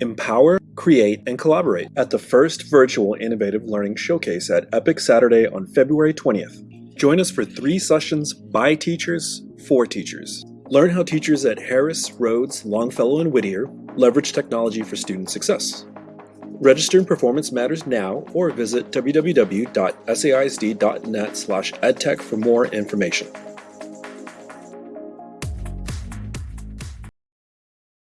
Empower, create, and collaborate at the first virtual Innovative Learning Showcase at Epic Saturday on February 20th. Join us for three sessions by teachers, for teachers. Learn how teachers at Harris, Rhodes, Longfellow, and Whittier leverage technology for student success. Register in Performance Matters now or visit www.saisd.net edtech for more information.